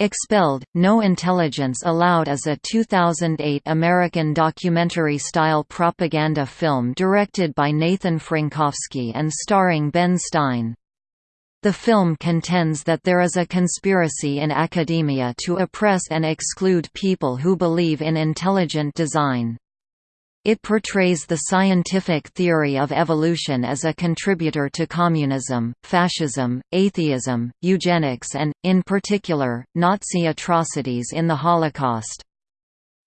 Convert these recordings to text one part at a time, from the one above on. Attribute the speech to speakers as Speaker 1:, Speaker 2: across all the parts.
Speaker 1: Expelled, No Intelligence Allowed is a 2008 American documentary-style propaganda film directed by Nathan Frankowski and starring Ben Stein. The film contends that there is a conspiracy in academia to oppress and exclude people who believe in intelligent design. It portrays the scientific theory of evolution as a contributor to communism, fascism, atheism, eugenics and, in particular, Nazi atrocities in the Holocaust.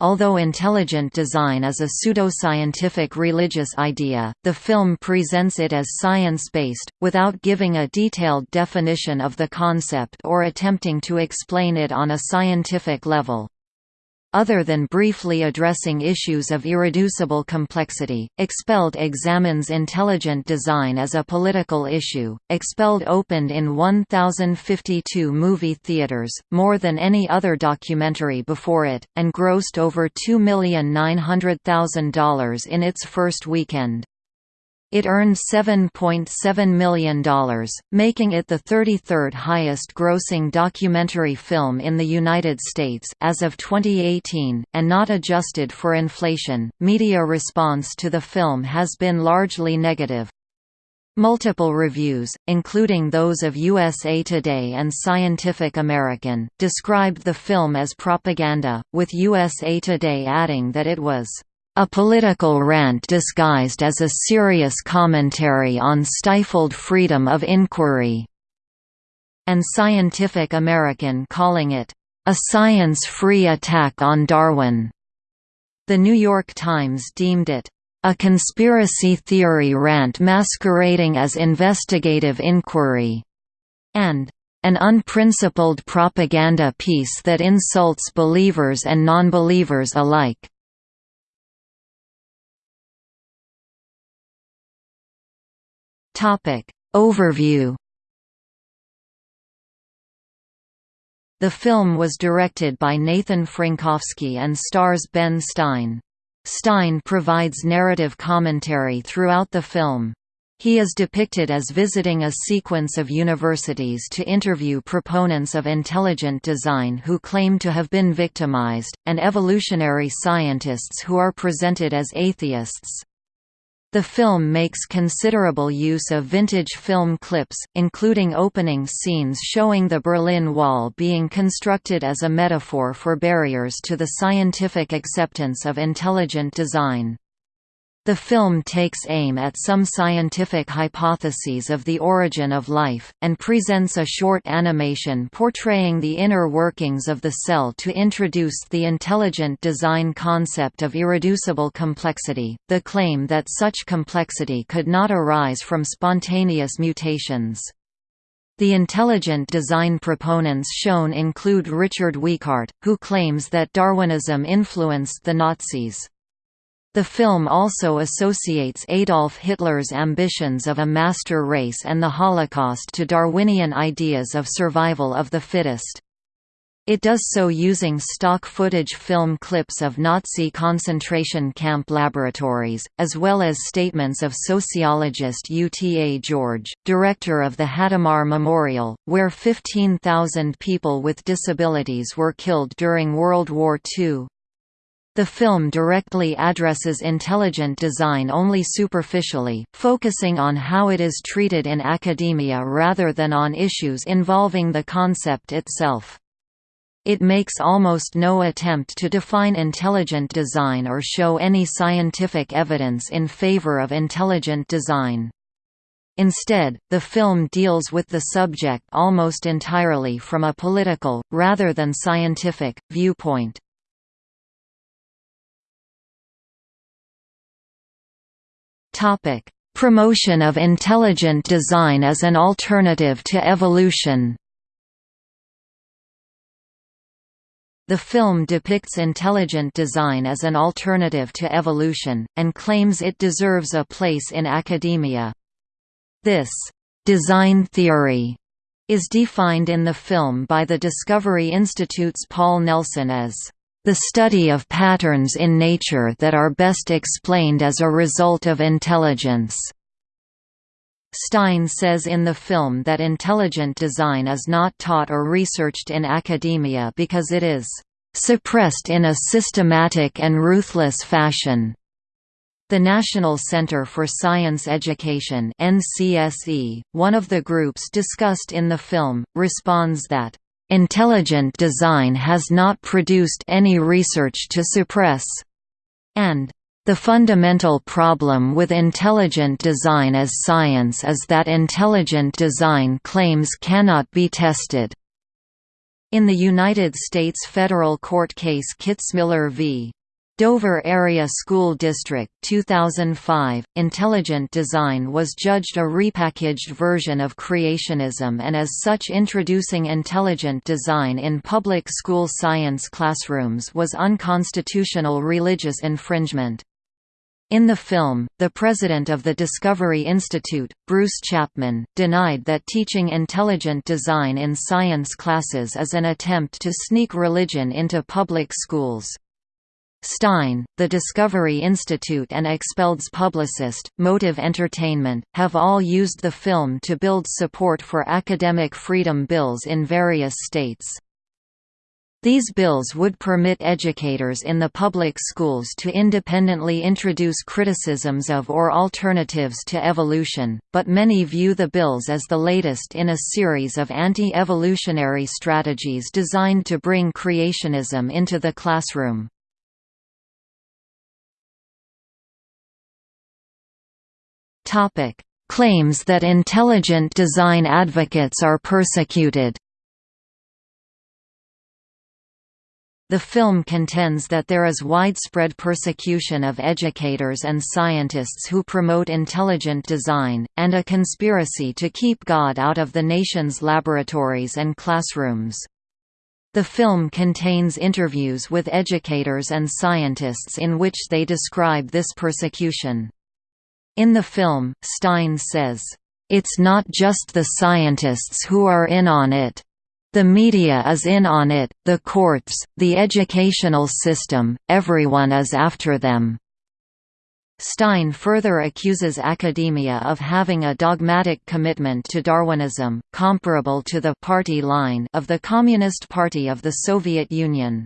Speaker 1: Although intelligent design is a pseudoscientific religious idea, the film presents it as science-based, without giving a detailed definition of the concept or attempting to explain it on a scientific level. Other than briefly addressing issues of irreducible complexity, Expelled examines intelligent design as a political issue. Expelled opened in 1,052 movie theaters, more than any other documentary before it, and grossed over $2,900,000 in its first weekend. It earned $7.7 million, making it the 33rd highest-grossing documentary film in the United States as of 2018, and not adjusted for inflation. Media response to the film has been largely negative. Multiple reviews, including those of USA Today and Scientific American, described the film as propaganda, with USA Today adding that it was a political rant disguised as a serious commentary on stifled freedom of inquiry", and Scientific American calling it, "...a science-free attack on Darwin." The New York Times deemed it, "...a conspiracy theory rant masquerading as investigative inquiry," and an unprincipled propaganda piece that insults believers and nonbelievers alike. Topic. Overview The film was directed by Nathan Frankowski and stars Ben Stein. Stein provides narrative commentary throughout the film. He is depicted as visiting a sequence of universities to interview proponents of intelligent design who claim to have been victimized, and evolutionary scientists who are presented as atheists. The film makes considerable use of vintage film clips, including opening scenes showing the Berlin Wall being constructed as a metaphor for barriers to the scientific acceptance of intelligent design. The film takes aim at some scientific hypotheses of the origin of life, and presents a short animation portraying the inner workings of the cell to introduce the intelligent design concept of irreducible complexity, the claim that such complexity could not arise from spontaneous mutations. The intelligent design proponents shown include Richard Weikart, who claims that Darwinism influenced the Nazis. The film also associates Adolf Hitler's ambitions of a master race and the Holocaust to Darwinian ideas of survival of the fittest. It does so using stock footage film clips of Nazi concentration camp laboratories, as well as statements of sociologist Uta George, director of the Hadamar Memorial, where 15,000 people with disabilities were killed during World War II. The film directly addresses intelligent design only superficially, focusing on how it is treated in academia rather than on issues involving the concept itself. It makes almost no attempt to define intelligent design or show any scientific evidence in favor of intelligent design. Instead, the film deals with the subject almost entirely from a political, rather than scientific, viewpoint. Topic: Promotion of intelligent design as an alternative to evolution. The film depicts intelligent design as an alternative to evolution, and claims it deserves a place in academia. This «design theory» is defined in the film by the Discovery Institute's Paul Nelson as the study of patterns in nature that are best explained as a result of intelligence. Stein says in the film that intelligent design is not taught or researched in academia because it is suppressed in a systematic and ruthless fashion. The National Center for Science Education NCSE, one of the groups discussed in the film, responds that, "...intelligent design has not produced any research to suppress," and the fundamental problem with intelligent design as science is that intelligent design claims cannot be tested. In the United States federal court case Kitzmiller v. Dover Area School District 2005, Intelligent Design was judged a repackaged version of creationism and as such introducing intelligent design in public school science classrooms was unconstitutional religious infringement. In the film, the president of the Discovery Institute, Bruce Chapman, denied that teaching intelligent design in science classes is an attempt to sneak religion into public schools. Stein, the Discovery Institute and Expelled's publicist, Motive Entertainment, have all used the film to build support for academic freedom bills in various states. These bills would permit educators in the public schools to independently introduce criticisms of or alternatives to evolution, but many view the bills as the latest in a series of anti-evolutionary strategies designed to bring creationism into the classroom. Topic: Claims that intelligent design advocates are persecuted. The film contends that there is widespread persecution of educators and scientists who promote intelligent design, and a conspiracy to keep God out of the nation's laboratories and classrooms. The film contains interviews with educators and scientists in which they describe this persecution. In the film, Stein says, "...it's not just the scientists who are in on it. The media is in on it, the courts, the educational system, everyone is after them." Stein further accuses academia of having a dogmatic commitment to Darwinism, comparable to the «party line» of the Communist Party of the Soviet Union.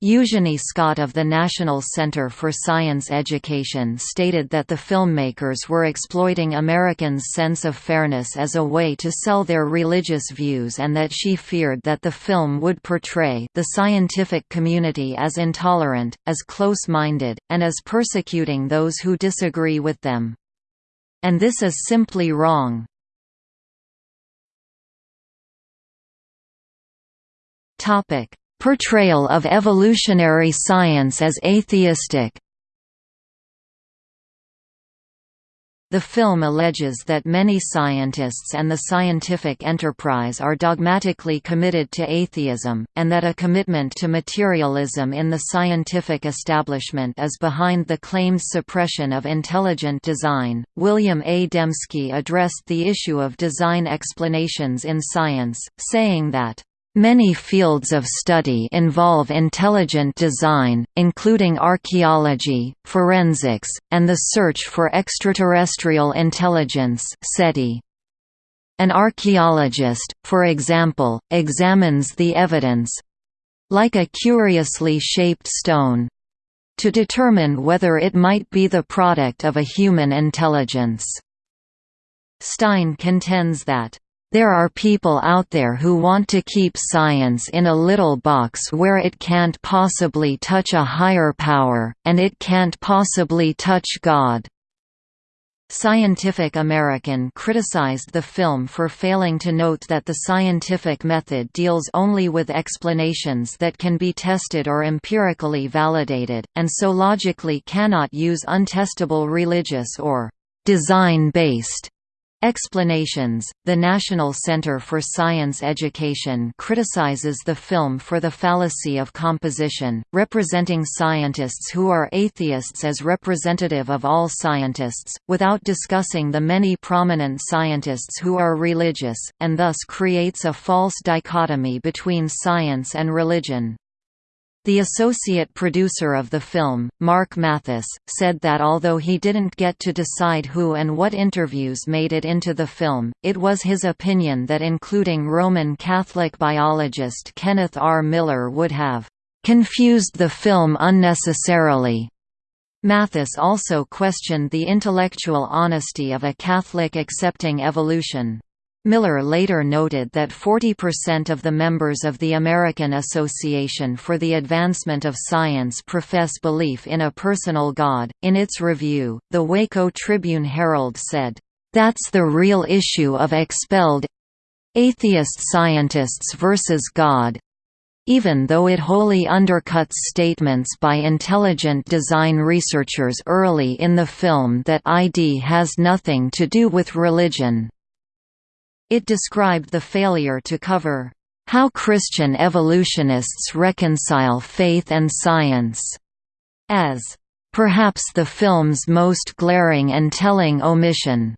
Speaker 1: Eugenie Scott of the National Center for Science Education stated that the filmmakers were exploiting Americans' sense of fairness as a way to sell their religious views and that she feared that the film would portray the scientific community as intolerant, as close-minded, and as persecuting those who disagree with them. And this is simply wrong. Topic Portrayal of evolutionary science as atheistic The film alleges that many scientists and the scientific enterprise are dogmatically committed to atheism, and that a commitment to materialism in the scientific establishment is behind the claimed suppression of intelligent design. William A. Dembski addressed the issue of design explanations in science, saying that Many fields of study involve intelligent design, including archaeology, forensics, and the search for extraterrestrial intelligence SETI. An archaeologist, for example, examines the evidence—like a curiously shaped stone, to determine whether it might be the product of a human intelligence. Stein contends that there are people out there who want to keep science in a little box where it can't possibly touch a higher power, and it can't possibly touch God. Scientific American criticized the film for failing to note that the scientific method deals only with explanations that can be tested or empirically validated, and so logically cannot use untestable religious or design-based Explanations The National Center for Science Education criticizes the film for the fallacy of composition, representing scientists who are atheists as representative of all scientists, without discussing the many prominent scientists who are religious, and thus creates a false dichotomy between science and religion. The associate producer of the film, Mark Mathis, said that although he didn't get to decide who and what interviews made it into the film, it was his opinion that including Roman Catholic biologist Kenneth R. Miller would have confused the film unnecessarily. Mathis also questioned the intellectual honesty of a Catholic accepting evolution. Miller later noted that 40% of the members of the American Association for the Advancement of Science profess belief in a personal God. In its review, the Waco Tribune Herald said, That's the real issue of expelled atheist scientists versus God. Even though it wholly undercuts statements by intelligent design researchers early in the film that ID has nothing to do with religion. It described the failure to cover, "...how Christian evolutionists reconcile faith and science," as, "...perhaps the film's most glaring and telling omission,"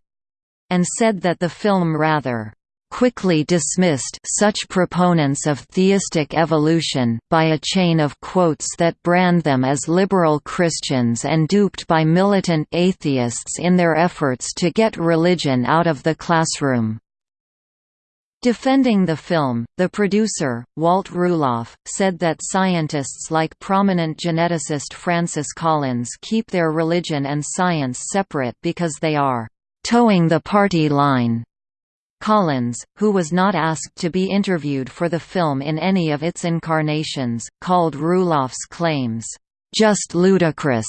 Speaker 1: and said that the film rather quickly dismissed such proponents of theistic evolution by a chain of quotes that brand them as liberal Christians and duped by militant atheists in their efforts to get religion out of the classroom. Defending the film, the producer, Walt Ruloff, said that scientists like prominent geneticist Francis Collins keep their religion and science separate because they are «towing the party line». Collins, who was not asked to be interviewed for the film in any of its incarnations, called Ruloff's claims, "...just ludicrous."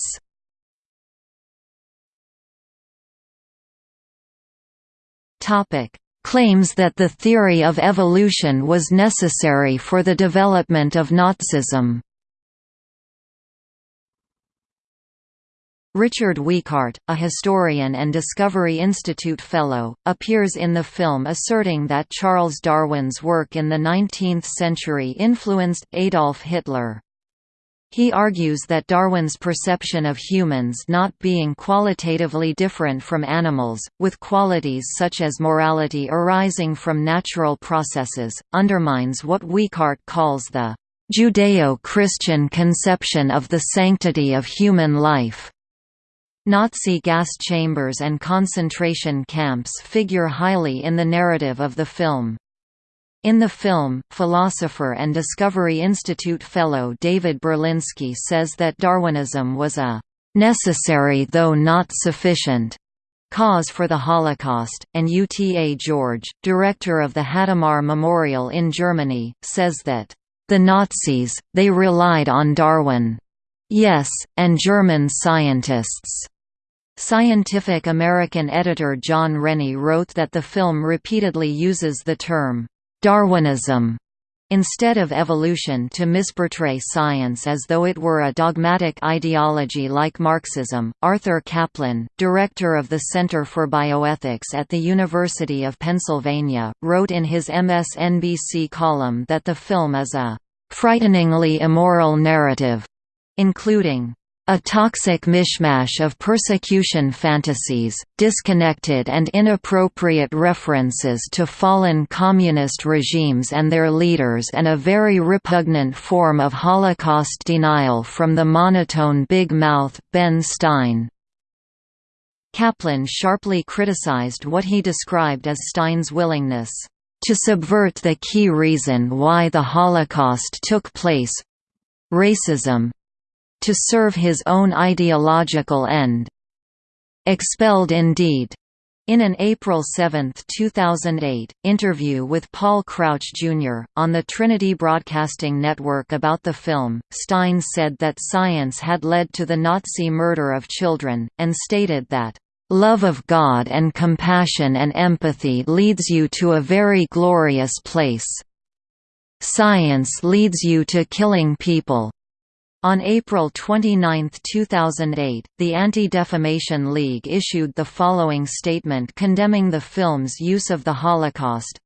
Speaker 1: Topic claims that the theory of evolution was necessary for the development of Nazism. Richard Weikart, a historian and Discovery Institute Fellow, appears in the film asserting that Charles Darwin's work in the 19th century influenced Adolf Hitler. He argues that Darwin's perception of humans not being qualitatively different from animals, with qualities such as morality arising from natural processes, undermines what Weikart calls the Judeo-Christian conception of the sanctity of human life. Nazi gas chambers and concentration camps figure highly in the narrative of the film. In the film, philosopher and Discovery Institute fellow David Berlinski says that Darwinism was a "...necessary though not sufficient." cause for the Holocaust, and Uta George, director of the Hadamar Memorial in Germany, says that, "...the Nazis, they relied on Darwin. Yes, and German scientists." Scientific American editor John Rennie wrote that the film repeatedly uses the term, Darwinism instead of evolution to misportray science as though it were a dogmatic ideology like Marxism. Arthur Caplan, director of the Center for Bioethics at the University of Pennsylvania, wrote in his MSNBC column that the film is a frighteningly immoral narrative, including a toxic mishmash of persecution fantasies, disconnected and inappropriate references to fallen communist regimes and their leaders and a very repugnant form of Holocaust denial from the monotone big mouth, Ben Stein. Caplan sharply criticized what he described as Stein's willingness to subvert the key reason why the Holocaust took place—racism, to serve his own ideological end. Expelled indeed. In an April 7, 2008, interview with Paul Crouch Jr., on the Trinity Broadcasting Network about the film, Stein said that science had led to the Nazi murder of children, and stated that, "...love of God and compassion and empathy leads you to a very glorious place. Science leads you to killing people." On April 29, 2008, the Anti-Defamation League issued the following statement condemning the film's use of the Holocaust.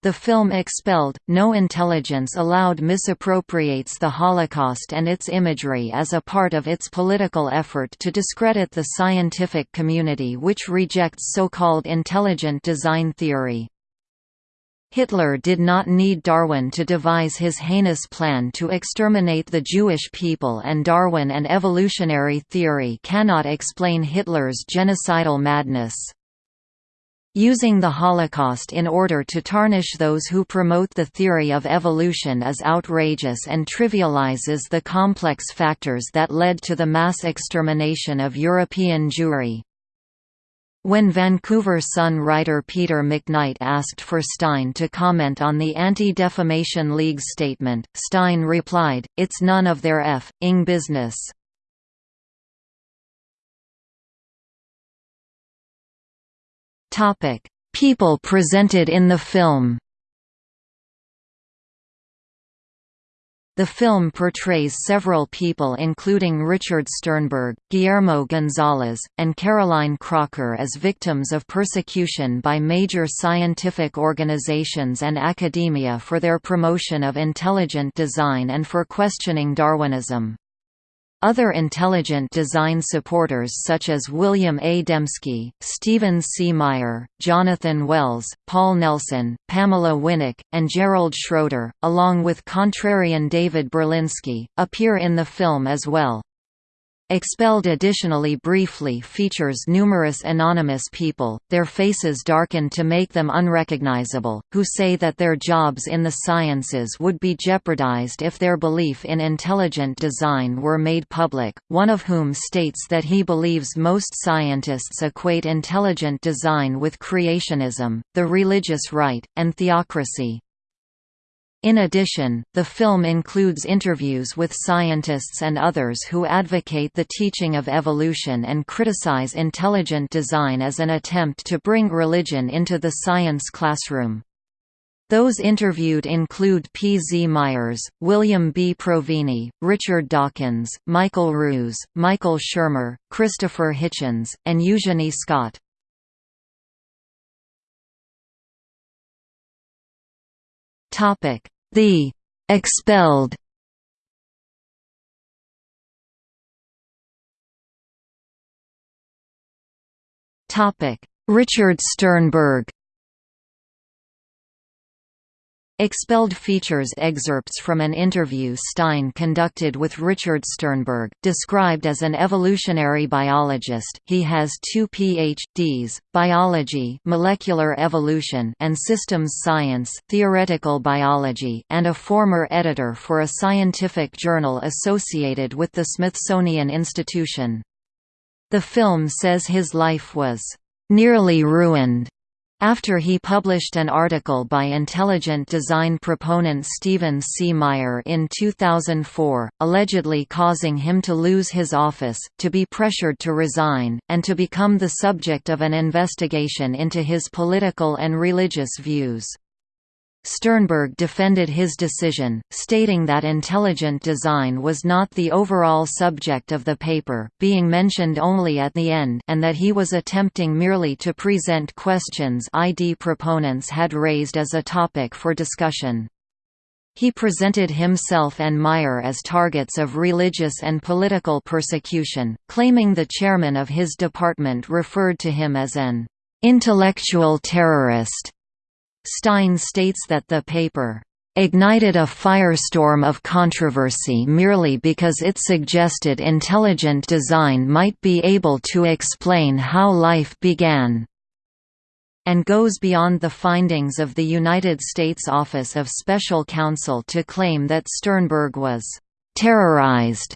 Speaker 1: The film Expelled, No Intelligence Allowed misappropriates the Holocaust and its imagery as a part of its political effort to discredit the scientific community which rejects so-called intelligent design theory. Hitler did not need Darwin to devise his heinous plan to exterminate the Jewish people and Darwin and evolutionary theory cannot explain Hitler's genocidal madness. Using the Holocaust in order to tarnish those who promote the theory of evolution is outrageous and trivializes the complex factors that led to the mass extermination of European Jewry. When Vancouver Sun writer Peter McKnight asked for Stein to comment on the Anti-Defamation League's statement, Stein replied, It's none of their f***ing business. People presented in the film The film portrays several people including Richard Sternberg, Guillermo Gonzalez, and Caroline Crocker as victims of persecution by major scientific organizations and academia for their promotion of intelligent design and for questioning Darwinism. Other intelligent design supporters such as William A. Dembski, Stephen C. Meyer, Jonathan Wells, Paul Nelson, Pamela Winnick, and Gerald Schroeder, along with contrarian David Berlinski, appear in the film as well. Expelled additionally briefly features numerous anonymous people, their faces darkened to make them unrecognizable, who say that their jobs in the sciences would be jeopardized if their belief in intelligent design were made public, one of whom states that he believes most scientists equate intelligent design with creationism, the religious right, and theocracy. In addition, the film includes interviews with scientists and others who advocate the teaching of evolution and criticize intelligent design as an attempt to bring religion into the science classroom. Those interviewed include P. Z. Myers, William B. Provini, Richard Dawkins, Michael Ruse, Michael Shermer, Christopher Hitchens, and Eugenie Scott. Topic: the expelled Richard Sternberg Expelled features excerpts from an interview Stein conducted with Richard Sternberg, described as an evolutionary biologist. He has two Ph.D.s: biology, molecular evolution, and systems science, theoretical biology, and a former editor for a scientific journal associated with the Smithsonian Institution. The film says his life was nearly ruined after he published an article by intelligent design proponent Stephen C. Meyer in 2004, allegedly causing him to lose his office, to be pressured to resign, and to become the subject of an investigation into his political and religious views. Sternberg defended his decision, stating that intelligent design was not the overall subject of the paper, being mentioned only at the end and that he was attempting merely to present questions ID proponents had raised as a topic for discussion. He presented himself and Meyer as targets of religious and political persecution, claiming the chairman of his department referred to him as an intellectual terrorist. Stein states that the paper ignited a firestorm of controversy merely because it suggested intelligent design might be able to explain how life began, and goes beyond the findings of the United States Office of Special Counsel to claim that Sternberg was terrorized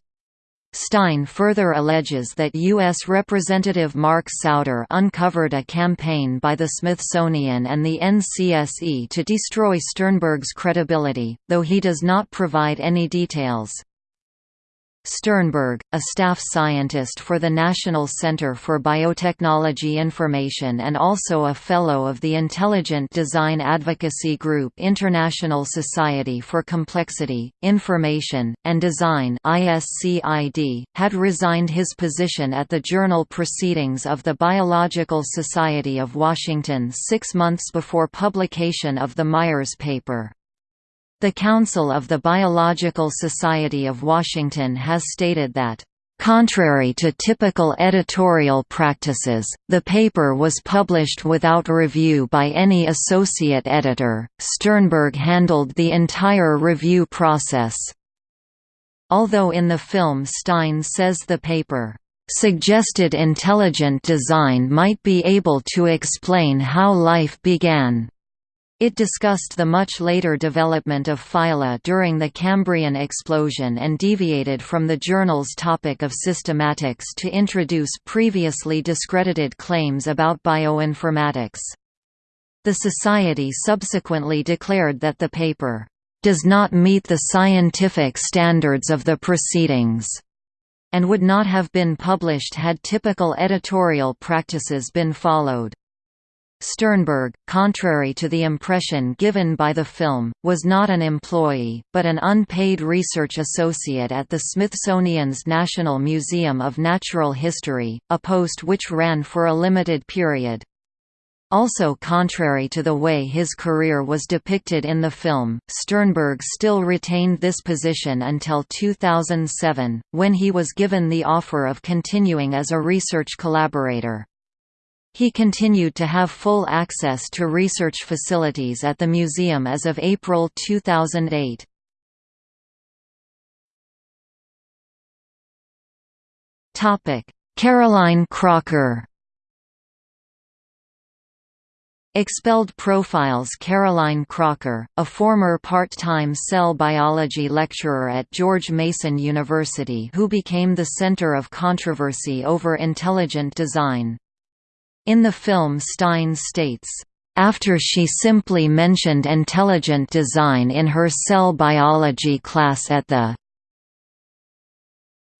Speaker 1: Stein further alleges that U.S. Representative Mark Souder uncovered a campaign by the Smithsonian and the NCSE to destroy Sternberg's credibility, though he does not provide any details. Sternberg, a staff scientist for the National Center for Biotechnology Information and also a Fellow of the Intelligent Design Advocacy Group International Society for Complexity, Information, and Design had resigned his position at the journal Proceedings of the Biological Society of Washington six months before publication of the Myers paper. The Council of the Biological Society of Washington has stated that Contrary to typical editorial practices, the paper was published without review by any associate editor. Sternberg handled the entire review process. Although in the film Stein says the paper suggested intelligent design might be able to explain how life began. It discussed the much later development of phyla during the Cambrian explosion and deviated from the journal's topic of systematics to introduce previously discredited claims about bioinformatics. The Society subsequently declared that the paper does not meet the scientific standards of the proceedings, and would not have been published had typical editorial practices been followed. Sternberg, contrary to the impression given by the film, was not an employee, but an unpaid research associate at the Smithsonian's National Museum of Natural History, a post which ran for a limited period. Also contrary to the way his career was depicted in the film, Sternberg still retained this position until 2007, when he was given the offer of continuing as a research collaborator. He continued to have full access to research facilities at the museum as of April 2008. Caroline Crocker Expelled profiles Caroline Crocker, a former part-time cell biology lecturer at George Mason University who became the center of controversy over intelligent design. In the film Stein states, after she simply mentioned intelligent design in her cell biology class at the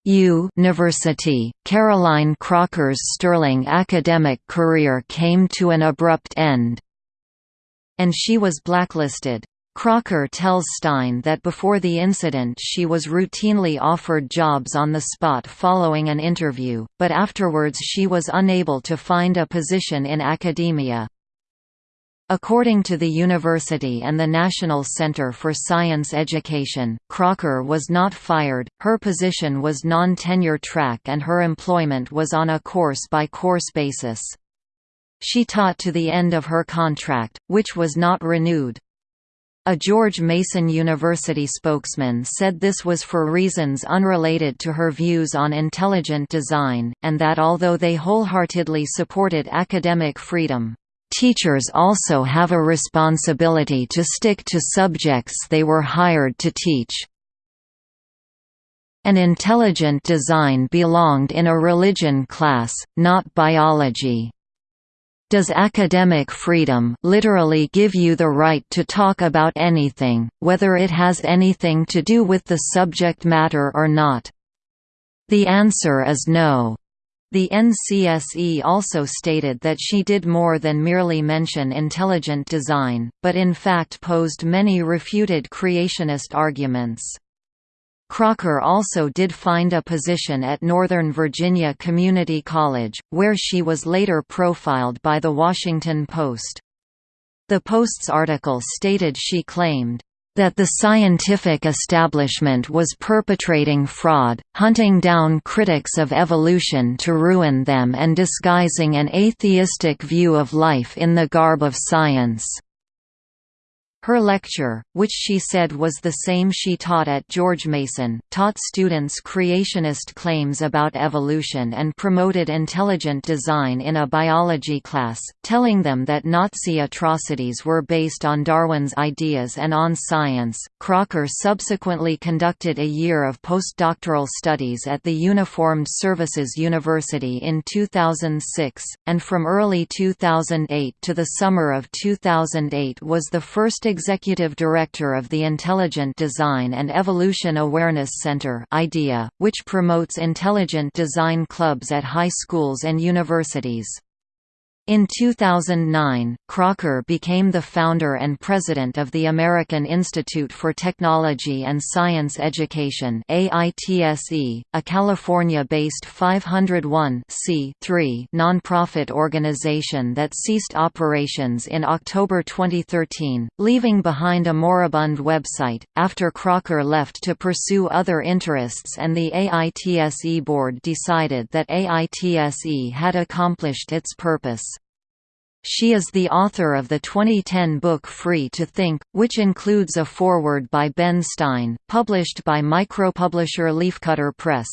Speaker 1: University, Caroline Crocker's sterling academic career came to an abrupt end. And she was blacklisted. Crocker tells Stein that before the incident she was routinely offered jobs on the spot following an interview, but afterwards she was unable to find a position in academia. According to the university and the National Center for Science Education, Crocker was not fired, her position was non-tenure track and her employment was on a course-by-course -course basis. She taught to the end of her contract, which was not renewed. A George Mason University spokesman said this was for reasons unrelated to her views on intelligent design, and that although they wholeheartedly supported academic freedom, teachers also have a responsibility to stick to subjects they were hired to teach. An intelligent design belonged in a religion class, not biology. Does academic freedom literally give you the right to talk about anything, whether it has anything to do with the subject matter or not? The answer is no. The NCSE also stated that she did more than merely mention intelligent design, but in fact posed many refuted creationist arguments. Crocker also did find a position at Northern Virginia Community College, where she was later profiled by The Washington Post. The Post's article stated she claimed, that the scientific establishment was perpetrating fraud, hunting down critics of evolution to ruin them and disguising an atheistic view of life in the garb of science. Her lecture, which she said was the same she taught at George Mason, taught students creationist claims about evolution and promoted intelligent design in a biology class, telling them that Nazi atrocities were based on Darwin's ideas and on science. Crocker subsequently conducted a year of postdoctoral studies at the Uniformed Services University in 2006, and from early 2008 to the summer of 2008 was the first executive director of the Intelligent Design and Evolution Awareness Center IDEA, which promotes intelligent design clubs at high schools and universities. In 2009, Crocker became the founder and president of the American Institute for Technology and Science Education AITSE, a California-based 501 nonprofit organization that ceased operations in October 2013, leaving behind a moribund website, after Crocker left to pursue other interests and the AITSE board decided that AITSE had accomplished its purpose. She is the author of the 2010 book Free to Think, which includes a foreword by Ben Stein, published by micropublisher Leafcutter Press.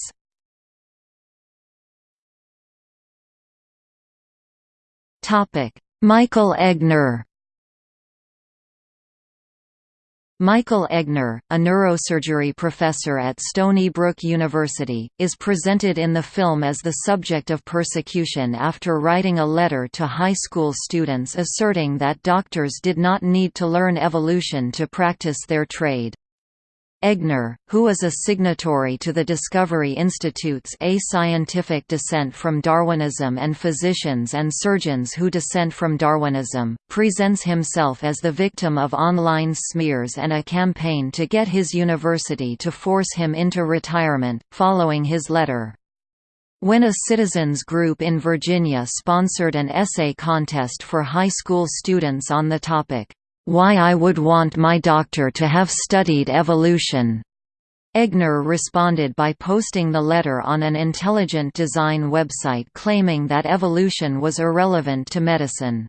Speaker 1: Michael Egnor Michael Egnor, a neurosurgery professor at Stony Brook University, is presented in the film as the subject of persecution after writing a letter to high school students asserting that doctors did not need to learn evolution to practice their trade. Egnor, who is a signatory to the Discovery Institute's A Scientific Dissent from Darwinism and Physicians and Surgeons Who Dissent from Darwinism, presents himself as the victim of online smears and a campaign to get his university to force him into retirement, following his letter. When a citizens group in Virginia sponsored an essay contest for high school students on the topic, why I would want my doctor to have studied evolution. Egnor responded by posting the letter on an intelligent design website claiming that evolution was irrelevant to medicine.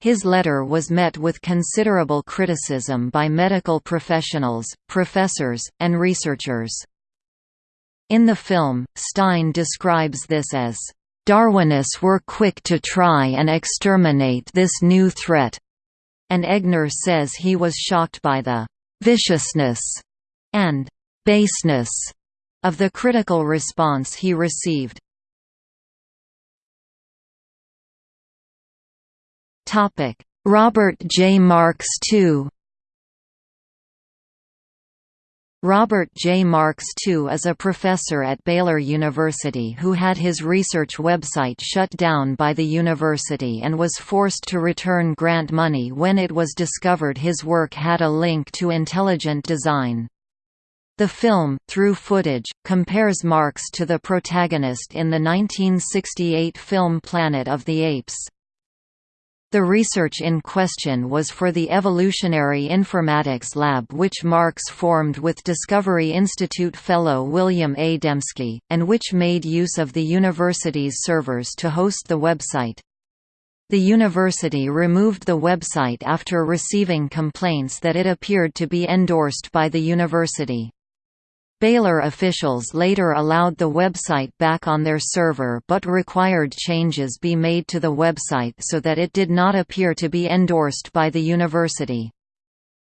Speaker 1: His letter was met with considerable criticism by medical professionals, professors, and researchers. In the film, Stein describes this as, "...Darwinists were quick to try and exterminate this new threat, and Egnor says he was shocked by the «viciousness» and «baseness» of the critical response he received. Robert J. Marks II Robert J. Marks II is a professor at Baylor University who had his research website shut down by the university and was forced to return grant money when it was discovered his work had a link to intelligent design. The film, through footage, compares Marks to the protagonist in the 1968 film Planet of the Apes. The research in question was for the Evolutionary Informatics Lab which Marks formed with Discovery Institute fellow William A. Dembski, and which made use of the university's servers to host the website. The university removed the website after receiving complaints that it appeared to be endorsed by the university. Baylor officials later allowed the website back on their server but required changes be made to the website so that it did not appear to be endorsed by the university.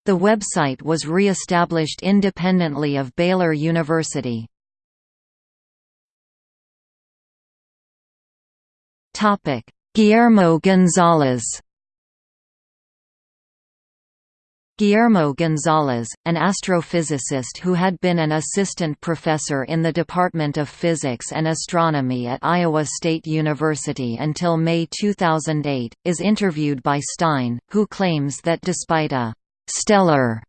Speaker 1: The website was re-established independently of Baylor University. Guillermo Gonzalez Guillermo Gonzalez, an astrophysicist who had been an assistant professor in the Department of Physics and Astronomy at Iowa State University until May 2008, is interviewed by Stein, who claims that despite a «stellar»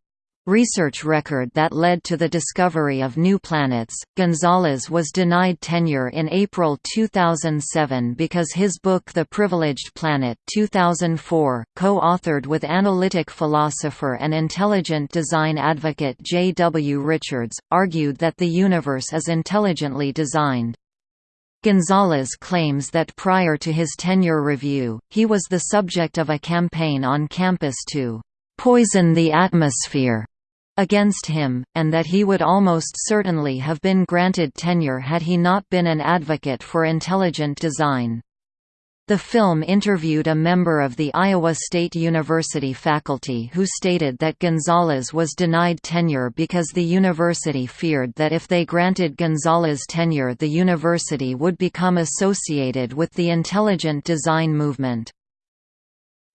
Speaker 1: research record that led to the discovery of new planets. Gonzalez was denied tenure in April 2007 because his book The Privileged Planet 2004, co-authored with analytic philosopher and intelligent design advocate J. W. Richards, argued that the universe is intelligently designed. Gonzalez claims that prior to his tenure review, he was the subject of a campaign on campus to poison the atmosphere against him, and that he would almost certainly have been granted tenure had he not been an advocate for intelligent design. The film interviewed a member of the Iowa State University faculty who stated that Gonzalez was denied tenure because the university feared that if they granted Gonzalez tenure the university would become associated with the intelligent design movement.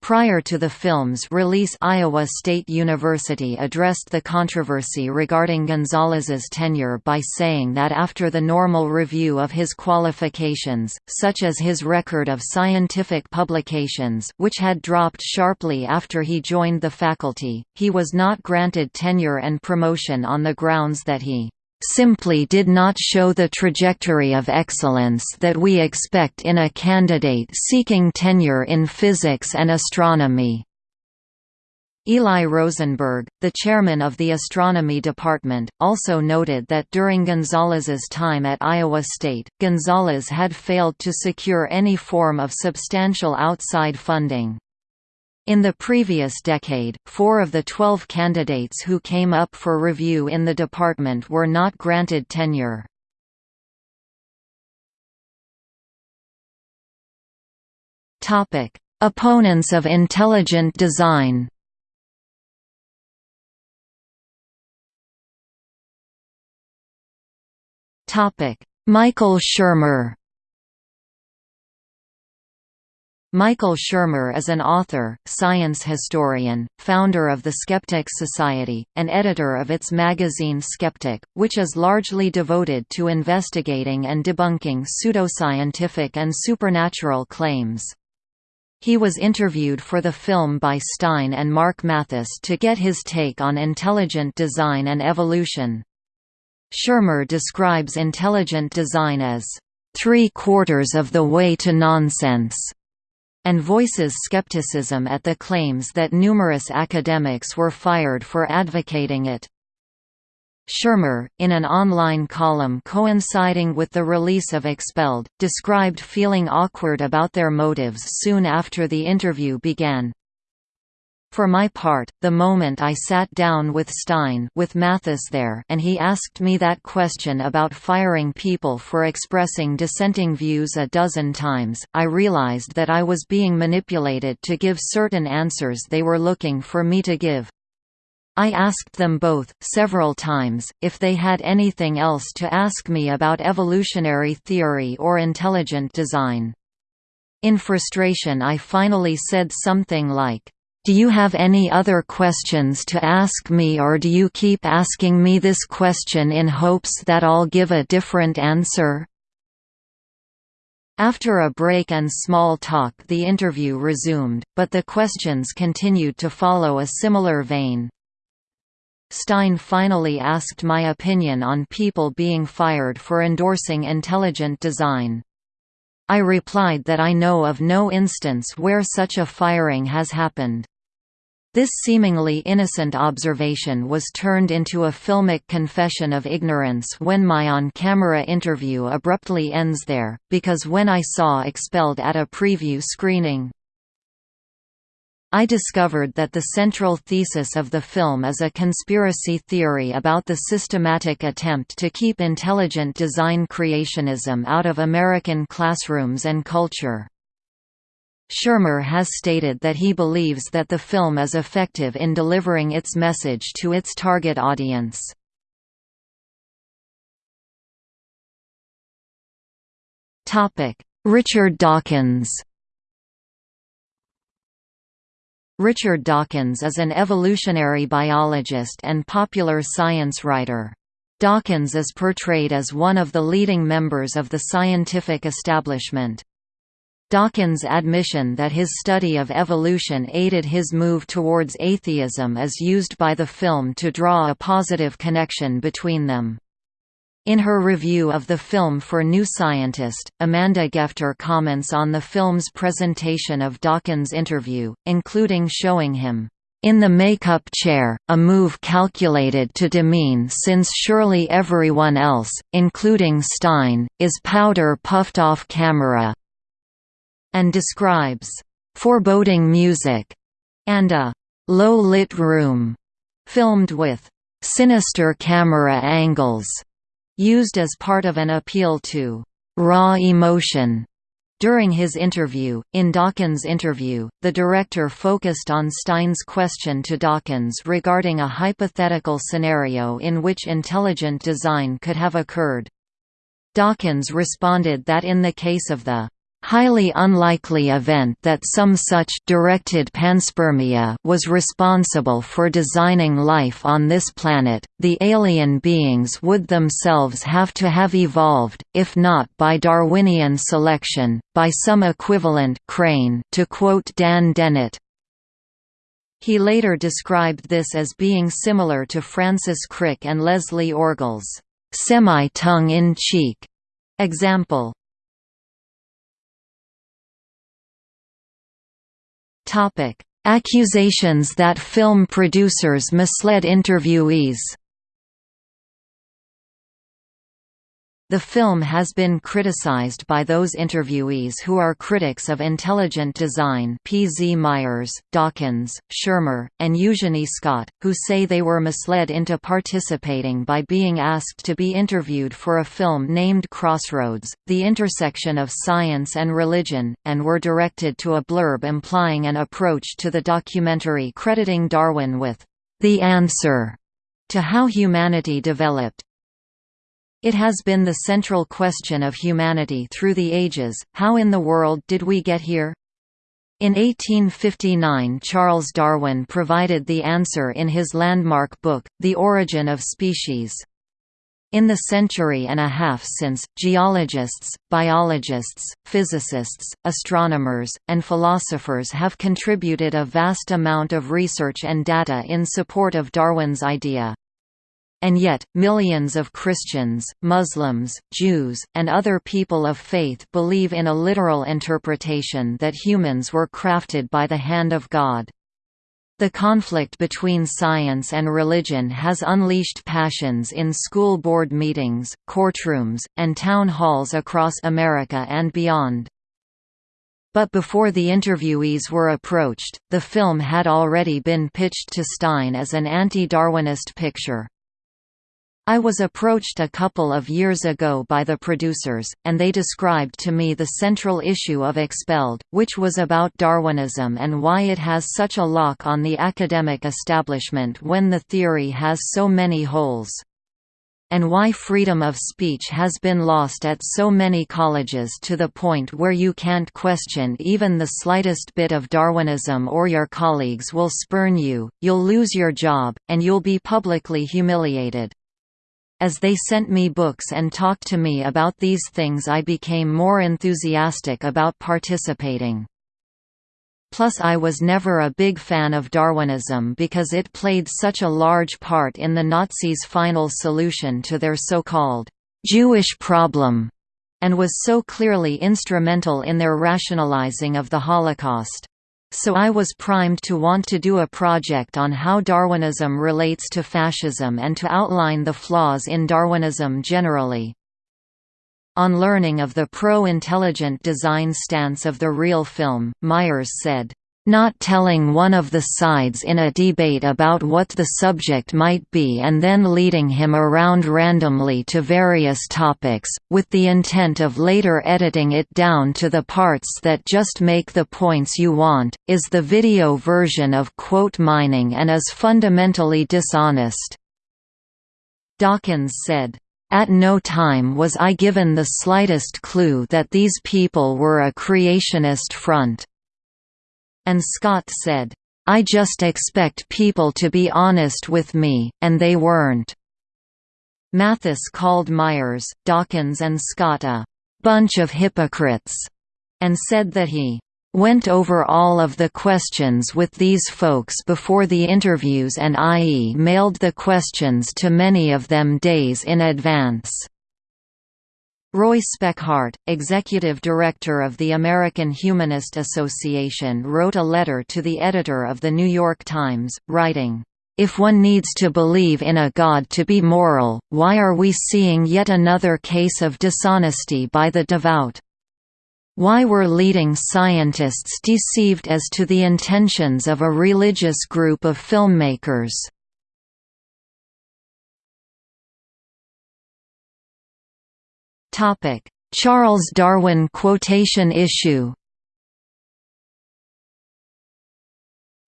Speaker 1: Prior to the film's release Iowa State University addressed the controversy regarding Gonzalez's tenure by saying that after the normal review of his qualifications, such as his record of scientific publications which had dropped sharply after he joined the faculty, he was not granted tenure and promotion on the grounds that he simply did not show the trajectory of excellence that we expect in a candidate seeking tenure in physics and astronomy. Eli Rosenberg, the chairman of the astronomy department, also noted that during Gonzalez's time at Iowa State, Gonzalez had failed to secure any form of substantial outside funding. In the previous decade, four of the twelve candidates who came up for review in the department were not granted tenure. Opponents of intelligent design Michael Shermer Michael Shermer is an author, science historian, founder of the Skeptics Society, and editor of its magazine Skeptic, which is largely devoted to investigating and debunking pseudoscientific and supernatural claims. He was interviewed for the film by Stein and Mark Mathis to get his take on intelligent design and evolution. Shermer describes intelligent design as, three-quarters of the way to nonsense and voices skepticism at the claims that numerous academics were fired for advocating it. Shermer, in an online column coinciding with the release of Expelled, described feeling awkward about their motives soon after the interview began. For my part, the moment I sat down with Stein with Mathis there and he asked me that question about firing people for expressing dissenting views a dozen times, I realized that I was being manipulated to give certain answers they were looking for me to give. I asked them both, several times, if they had anything else to ask me about evolutionary theory or intelligent design. In frustration I finally said something like, do you have any other questions to ask me or do you keep asking me this question in hopes that I'll give a different answer? After a break and small talk the interview resumed, but the questions continued to follow a similar vein. Stein finally asked my opinion on people being fired for endorsing intelligent design. I replied that I know of no instance where such a firing has happened. This seemingly innocent observation was turned into a filmic confession of ignorance when my on-camera interview abruptly ends there, because when I saw Expelled at a preview screening, I discovered that the central thesis of the film is a conspiracy theory about the systematic attempt to keep intelligent design creationism out of American classrooms and culture. Shermer has stated that he believes that the film is effective in delivering its message to its target audience. Richard Dawkins Richard Dawkins is an evolutionary biologist and popular science writer. Dawkins is portrayed as one of the leading members of the scientific establishment. Dawkins' admission that his study of evolution aided his move towards atheism is used by the film to draw a positive connection between them. In her review of the film for New Scientist, Amanda Gefter comments on the film's presentation of Dawkins' interview, including showing him, "...in the makeup chair, a move calculated to demean since surely everyone else, including Stein, is powder puffed off camera, and describes foreboding music and a low-lit room filmed with sinister camera angles used as part of an appeal to raw emotion. During his interview, in Dawkins' interview, the director focused on Stein's question to Dawkins regarding a hypothetical scenario in which intelligent design could have occurred. Dawkins responded that in the case of the highly unlikely event that some such directed panspermia was responsible for designing life on this planet, the alien beings would themselves have to have evolved, if not by Darwinian selection, by some equivalent crane to quote Dan Dennett. He later described this as being similar to Francis Crick and Leslie Orgel's semi-tongue-in-cheek example. Topic: Accusations that film producers misled interviewees The film has been criticized by those interviewees who are critics of intelligent design P. Z. Myers, Dawkins, Shermer, and Eugenie Scott, who say they were misled into participating by being asked to be interviewed for a film named Crossroads, the intersection of science and religion, and were directed to a blurb implying an approach to the documentary crediting Darwin with the answer to how humanity developed. It has been the central question of humanity through the ages, how in the world did we get here? In 1859 Charles Darwin provided the answer in his landmark book, The Origin of Species. In the century and a half since, geologists, biologists, physicists, astronomers, and philosophers have contributed a vast amount of research and data in support of Darwin's idea. And yet, millions of Christians, Muslims, Jews, and other people of faith believe in a literal interpretation that humans were crafted by the hand of God. The conflict between science and religion has unleashed passions in school board meetings, courtrooms, and town halls across America and beyond. But before the interviewees were approached, the film had already been pitched to Stein as an anti-Darwinist picture. I was approached a couple of years ago by the producers, and they described to me the central issue of Expelled, which was about Darwinism and why it has such a lock on the academic establishment when the theory has so many holes. And why freedom of speech has been lost at so many colleges to the point where you can't question even the slightest bit of Darwinism or your colleagues will spurn you, you'll lose your job, and you'll be publicly humiliated. As they sent me books and talked to me about these things I became more enthusiastic about participating. Plus I was never a big fan of Darwinism because it played such a large part in the Nazis' final solution to their so-called «Jewish problem» and was so clearly instrumental in their rationalizing of the Holocaust so I was primed to want to do a project on how Darwinism relates to fascism and to outline the flaws in Darwinism generally. On learning of the pro-intelligent design stance of the real film, Myers said, not telling one of the sides in a debate about what the subject might be and then leading him around randomly to various topics, with the intent of later editing it down to the parts that just make the points you want, is the video version of quote mining and is fundamentally dishonest." Dawkins said, at no time was I given the slightest clue that these people were a creationist front. And Scott said, I just expect people to be honest with me, and they weren't. Mathis called Myers, Dawkins and Scott a bunch of hypocrites, and said that he went over all of the questions with these folks before the interviews and IE mailed the questions to many of them days in advance. Roy Speckhardt, executive director of the American Humanist Association wrote a letter to the editor of The New York Times, writing, "...if one needs to believe in a God to be moral, why are we seeing yet another case of dishonesty by the devout? Why were leading scientists deceived as to the intentions of a religious group of filmmakers?" Charles Darwin quotation issue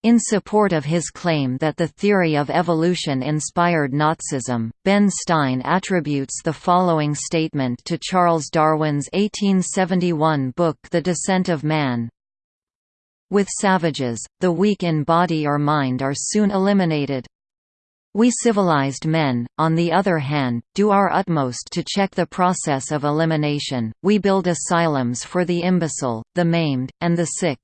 Speaker 1: In support of his claim that the theory of evolution inspired Nazism, Ben Stein attributes the following statement to Charles Darwin's 1871 book The Descent of Man. With savages, the weak in body or mind are soon eliminated. We civilized men, on the other hand, do our utmost to check the process of elimination, we build asylums for the imbecile, the maimed, and the sick.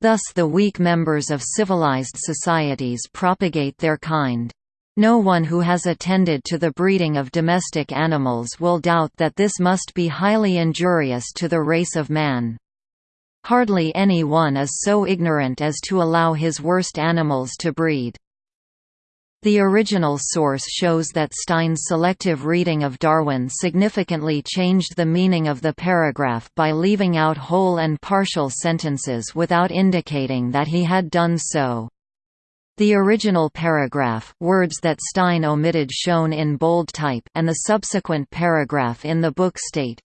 Speaker 1: Thus the weak members of civilized societies propagate their kind. No one who has attended to the breeding of domestic animals will doubt that this must be highly injurious to the race of man. Hardly any one is so ignorant as to allow his worst animals to breed. The original source shows that Stein's selective reading of Darwin significantly changed the meaning of the paragraph by leaving out whole and partial sentences without indicating that he had done so. The original paragraph words that Stein omitted shown in bold type and the subsequent paragraph in the book state,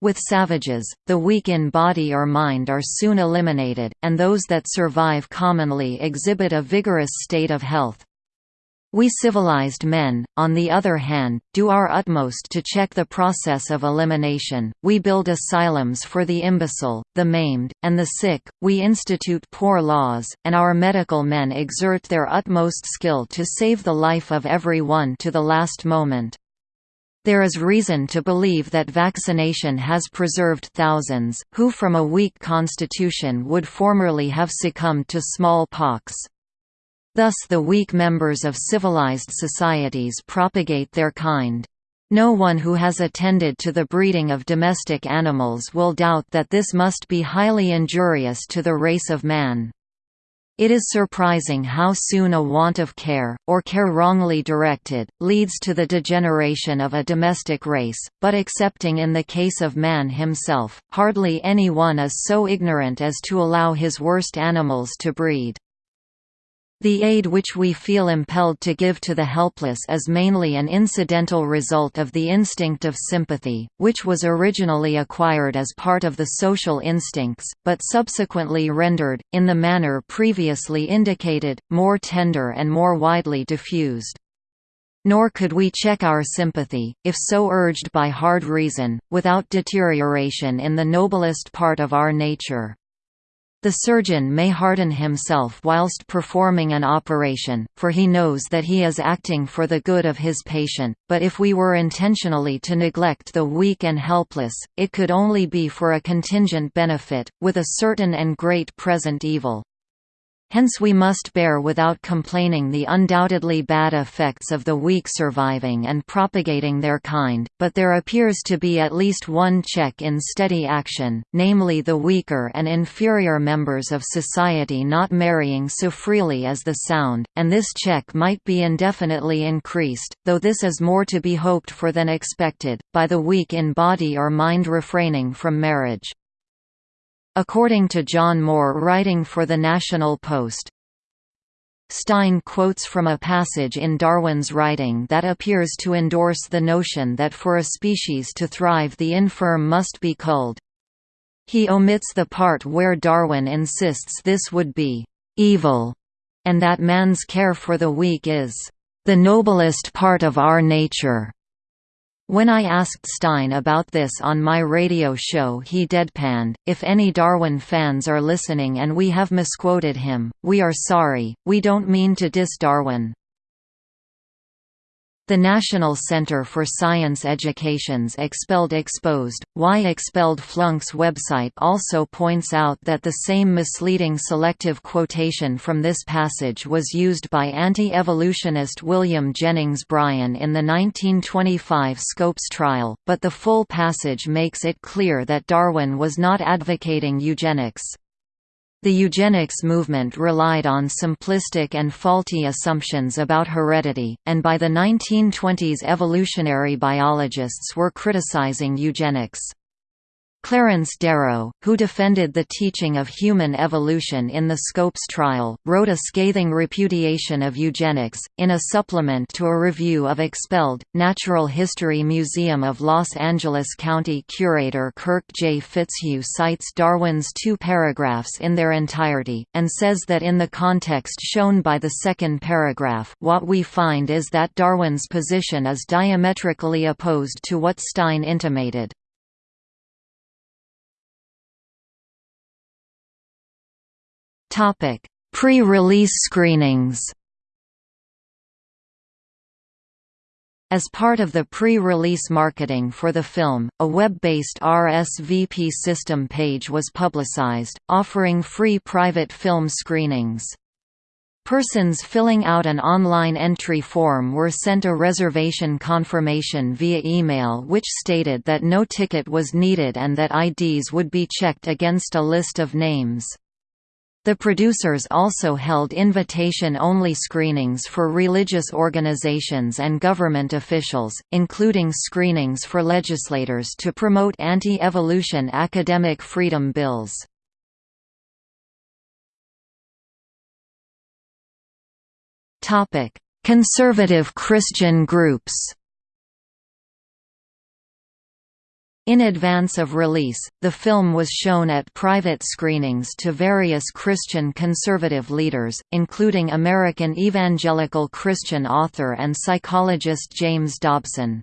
Speaker 1: with savages, the weak in body or mind are soon eliminated, and those that survive commonly exhibit a vigorous state of health. We civilized men, on the other hand, do our utmost to check the process of elimination, we build asylums for the imbecile, the maimed, and the sick, we institute poor laws, and our medical men exert their utmost skill to save the life of every one to the last moment. There is reason to believe that vaccination has preserved thousands, who from a weak constitution would formerly have succumbed to smallpox. Thus the weak members of civilized societies propagate their kind. No one who has attended to the breeding of domestic animals will doubt that this must be highly injurious to the race of man. It is surprising how soon a want of care, or care wrongly directed, leads to the degeneration of a domestic race, but excepting in the case of man himself, hardly any one is so ignorant as to allow his worst animals to breed. The aid which we feel impelled to give to the helpless is mainly an incidental result of the instinct of sympathy, which was originally acquired as part of the social instincts, but subsequently rendered, in the manner previously indicated, more tender and more widely diffused. Nor could we check our sympathy, if so urged by hard reason, without deterioration in the noblest part of our nature. The surgeon may harden himself whilst performing an operation, for he knows that he is acting for the good of his patient, but if we were intentionally to neglect the weak and helpless, it could only be for a contingent benefit, with a certain and great present evil. Hence we must bear without complaining the undoubtedly bad effects of the weak surviving and propagating their kind, but there appears to be at least one check in steady action, namely the weaker and inferior members of society not marrying so freely as the sound, and this check might be indefinitely increased, though this is more to be hoped for than expected, by the weak in body or mind refraining from marriage. According to John Moore writing for the National Post, Stein quotes from a passage in Darwin's writing that appears to endorse the notion that for a species to thrive the infirm must be culled. He omits the part where Darwin insists this would be «evil» and that man's care for the weak is «the noblest part of our nature». When I asked Stein about this on my radio show he deadpanned, if any Darwin fans are listening and we have misquoted him, we are sorry, we don't mean to diss Darwin. The National Center for Science Education's Expelled Exposed, Why Expelled Flunks website also points out that the same misleading selective quotation from this passage was used by anti-evolutionist William Jennings Bryan in the 1925 Scopes trial, but the full passage makes it clear that Darwin was not advocating eugenics. The eugenics movement relied on simplistic and faulty assumptions about heredity, and by the 1920s evolutionary biologists were criticizing eugenics. Clarence Darrow, who defended the teaching of human evolution in the Scopes trial, wrote a scathing repudiation of eugenics. In a supplement to a review of Expelled, Natural History Museum of Los Angeles County curator Kirk J. Fitzhugh cites Darwin's two paragraphs in their entirety, and says that in the context shown by the second paragraph, what we find is that Darwin's position is diametrically opposed to what Stein intimated. Pre-release screenings As part of the pre-release marketing for the film, a web-based RSVP system page was publicized, offering free private film screenings. Persons filling out an online entry form were sent a reservation confirmation via email which stated that no ticket was needed and that IDs would be checked against a list of names. The producers also held invitation-only screenings for religious organizations and government officials, including screenings for legislators to promote anti-evolution academic freedom bills. Conservative Christian groups In advance of release, the film was shown at private screenings to various Christian conservative leaders, including American evangelical Christian author and psychologist James Dobson.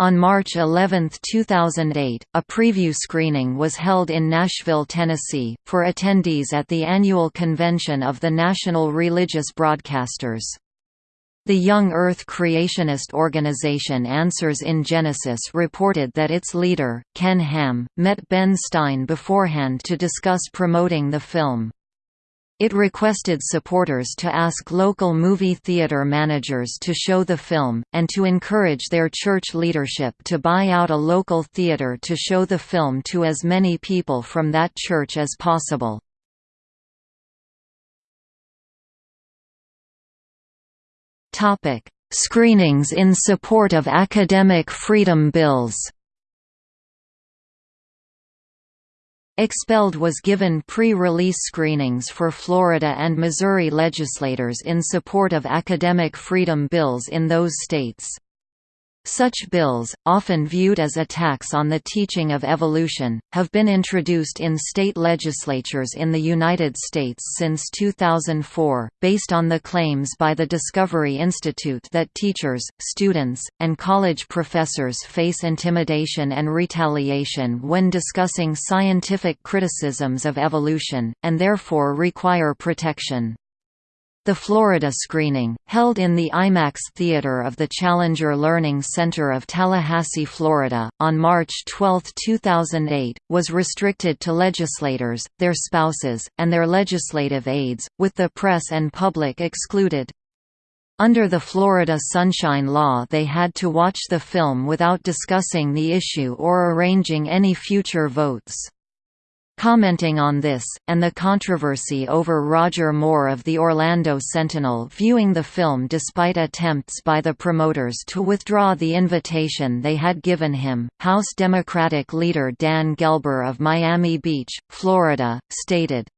Speaker 1: On March 11, 2008, a preview screening was held in Nashville, Tennessee, for attendees at the annual convention of the National Religious Broadcasters. The Young Earth creationist organization Answers in Genesis reported that its leader, Ken Ham, met Ben Stein beforehand to discuss promoting the film. It requested supporters to ask local movie theater managers to show the film, and to encourage their church leadership to buy out a local theater to show the film to as many people from that church as possible. Topic: Screenings in support of academic freedom bills. Expelled was given pre-release screenings for Florida and Missouri legislators in support of academic freedom bills in those states. Such bills, often viewed as attacks on the teaching of evolution, have been introduced in state legislatures in the United States since 2004, based on the claims by the Discovery Institute that teachers, students, and college professors face intimidation and retaliation when discussing scientific criticisms of evolution, and therefore require protection. The Florida screening, held in the IMAX Theater of the Challenger Learning Center of Tallahassee, Florida, on March 12, 2008, was restricted to legislators, their spouses, and their legislative aides, with the press and public excluded. Under the Florida Sunshine Law they had to watch the film without discussing the issue or arranging any future votes. Commenting on this, and the controversy over Roger Moore of the Orlando Sentinel viewing the film despite attempts by the promoters to withdraw the invitation they had given him, House Democratic leader Dan Gelber of Miami Beach, Florida, stated,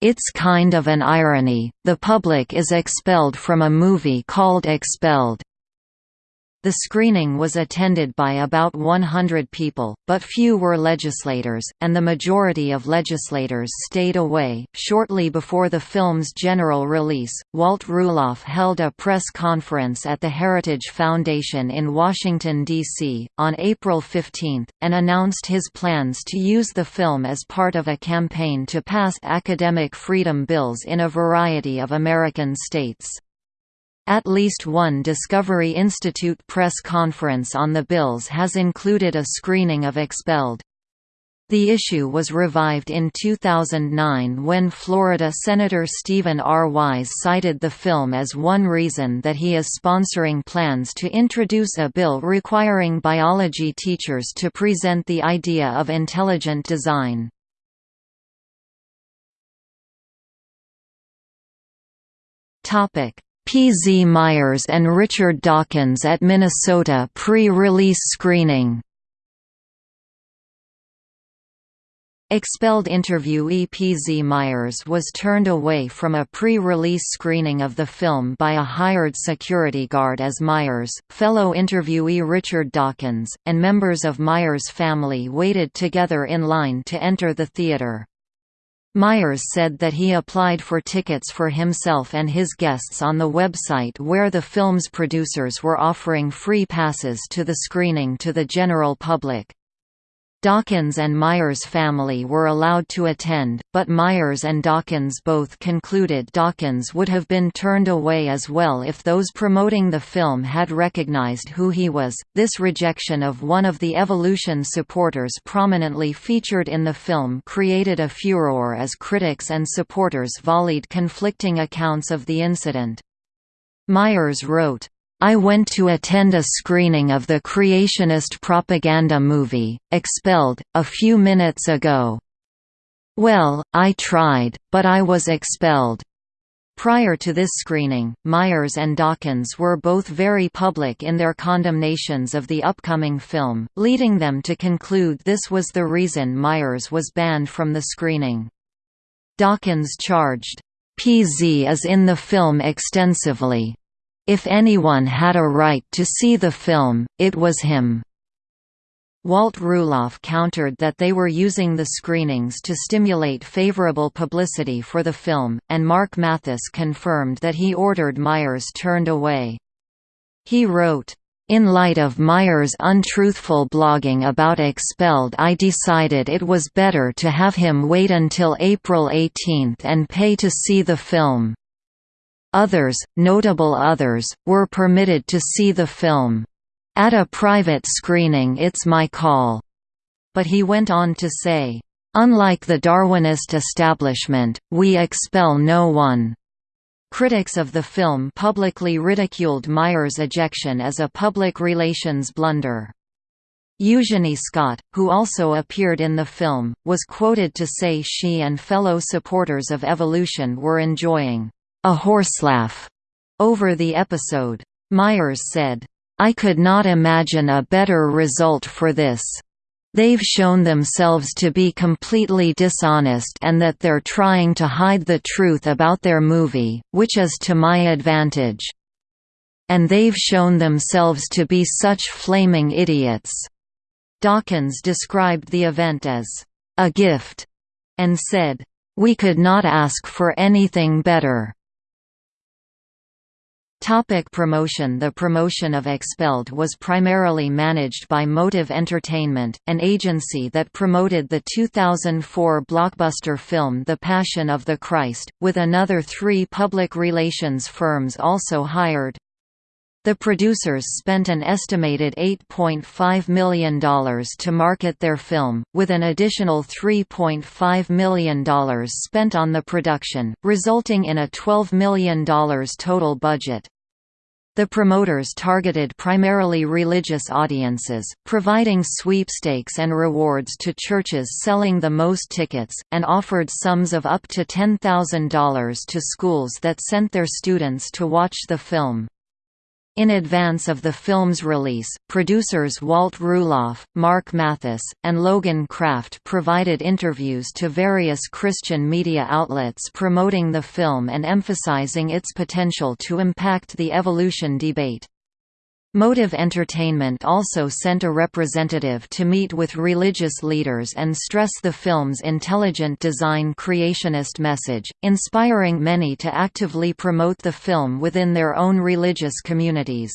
Speaker 1: It's kind of an irony, the public is expelled from a movie called Expelled. The screening was attended by about 100 people, but few were legislators, and the majority of legislators stayed away. Shortly before the film's general release, Walt Ruloff held a press conference at the Heritage Foundation in Washington, D.C., on April 15, and announced his plans to use the film as part of a campaign to pass academic freedom bills in a variety of American states. At least one Discovery Institute press conference on the bills has included a screening of Expelled. The issue was revived in 2009 when Florida Senator Stephen R. Wise cited the film as one reason that he is sponsoring plans to introduce a bill requiring biology teachers to present the idea of intelligent design. Topic: P. Z. Myers and Richard Dawkins at Minnesota pre-release screening Expelled interviewee P. Z. Myers was turned away from a pre-release screening of the film by a hired security guard as Myers. Fellow interviewee Richard Dawkins, and members of Myers' family waited together in line to enter the theater. Myers said that he applied for tickets for himself and his guests on the website where the film's producers were offering free passes to the screening to the general public. Dawkins and Myers' family were allowed to attend, but Myers and Dawkins both concluded Dawkins would have been turned away as well if those promoting the film had recognized who he was. This rejection of one of the Evolution supporters prominently featured in the film created a furor as critics and supporters volleyed conflicting accounts of the incident. Myers wrote, I went to attend a screening of the creationist propaganda movie, Expelled, a few minutes ago. Well, I tried, but I was expelled. Prior to this screening, Myers and Dawkins were both very public in their condemnations of the upcoming film, leading them to conclude this was the reason Myers was banned from the screening. Dawkins charged, PZ is in the film extensively, if anyone had a right to see the film, it was him. Walt Ruloff countered that they were using the screenings to stimulate favorable publicity for the film, and Mark Mathis confirmed that he ordered Myers turned away. He wrote, in light of Myers' untruthful blogging about Expelled I decided it was better to have him wait until April 18 and pay to see the film. Others, notable others, were permitted to see the film. At a private screening it's my call. But he went on to say, Unlike the Darwinist establishment, we expel no one. Critics of the film publicly ridiculed Myers' ejection as a public relations blunder. Eugenie Scott, who also appeared in the film, was quoted to say she and fellow supporters of evolution were enjoying a horselaugh over the episode. Myers said, I could not imagine a better result for this. They've shown themselves to be completely dishonest and that they're trying to hide the truth about their movie, which is to my advantage. And they've shown themselves to be such flaming idiots." Dawkins described the event as, "...a gift," and said, "...we could not ask for anything better." Topic promotion The promotion of Expelled was primarily managed by Motive Entertainment, an agency that promoted the 2004 blockbuster film The Passion of the Christ, with another three public relations firms also hired. The producers spent an estimated $8.5 million to market their film, with an additional $3.5 million spent on the production, resulting in a $12 million total budget. The promoters targeted primarily religious audiences, providing sweepstakes and rewards to churches selling the most tickets, and offered sums of up to $10,000 to schools that sent their students to watch the film. In advance of the film's release, producers Walt Ruloff, Mark Mathis, and Logan Craft provided interviews to various Christian media outlets promoting the film and emphasizing its potential to impact the evolution debate. Motive Entertainment also sent a representative to meet with religious leaders and stress the film's intelligent design creationist message, inspiring many to actively promote the film within their own religious communities.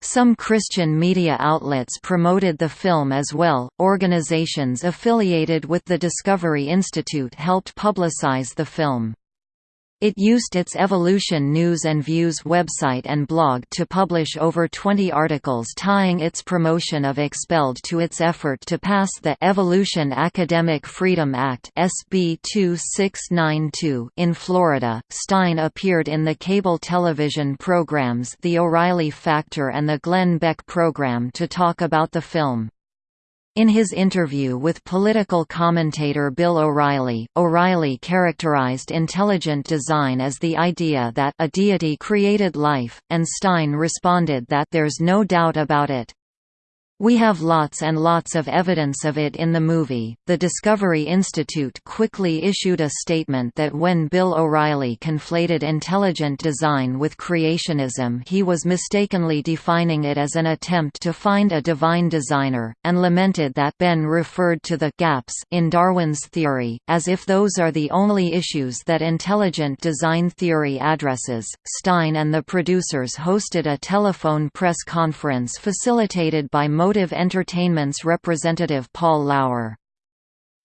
Speaker 1: Some Christian media outlets promoted the film as well. Organizations affiliated with the Discovery Institute helped publicize the film. It used its Evolution News and Views website and blog to publish over 20 articles tying its promotion of Expelled to its effort to pass the Evolution Academic Freedom Act SB 2692 in Florida. Stein appeared in the cable television programs The O'Reilly Factor and the Glenn Beck program to talk about the film. In his interview with political commentator Bill O'Reilly, O'Reilly characterized intelligent design as the idea that a deity created life, and Stein responded that there's no doubt about it. We have lots and lots of evidence of it in the movie. The Discovery Institute quickly issued a statement that when Bill O'Reilly conflated intelligent design with creationism, he was mistakenly defining it as an attempt to find a divine designer, and lamented that Ben referred to the gaps in Darwin's theory, as if those are the only issues that intelligent design theory addresses. Stein and the producers hosted a telephone press conference facilitated by Motive Entertainment's representative Paul Lauer.